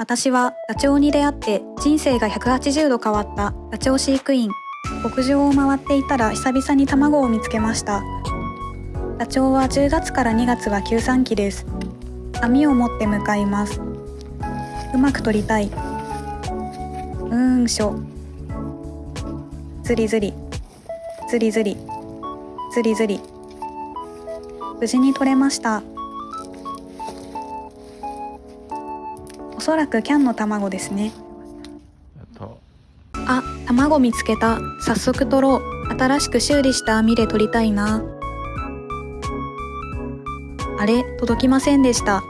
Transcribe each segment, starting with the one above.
私はダチョウに出会って人生が180度変わったダチョウ飼育員。牧場を回っていたら久々に卵を見つけました。ダチョウは10月から2月は休産期です。網を持って向かいます。うまく取りたい。うーんしょ。ずりずりずりずりずりずり無事に取れました。おそらくキャンの卵ですねあ、卵見つけた。早速取ろう。新しく修理した網で取りたいな。あれ、届きませんでした。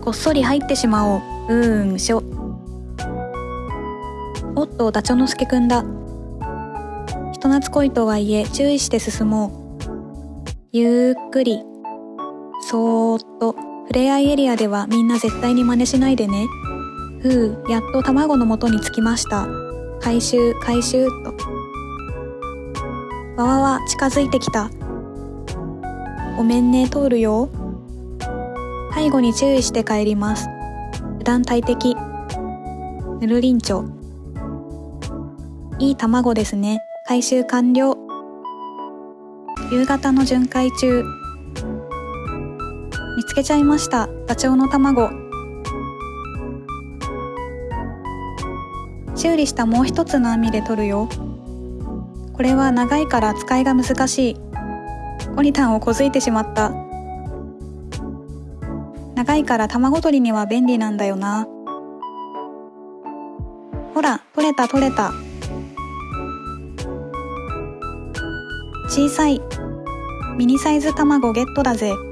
こっそり入ってしまおう。うーん、しょ。おっと、ダチョウのすけくんだ。人懐っこいとはいえ、注意して進もう。ゆっくり。そーっと。ふれあいエリアではみんな絶対に真似しないでね。ふう、やっと卵の元に着きました。回収回収と。わわわ近づいてきた。ごめんね通るよ。背後に注意して帰ります。油断大敵。ぬるりんちょ。いい卵ですね。回収完了。夕方の巡回中。見つけちゃいました。ダチョウの卵。修理したもう一つの網で取るよ。これは長いから使いが難しい。オリタンをこづいてしまった。長いから卵取りには便利なんだよな。ほら取れた取れた。小さい。ミニサイズ卵ゲットだぜ。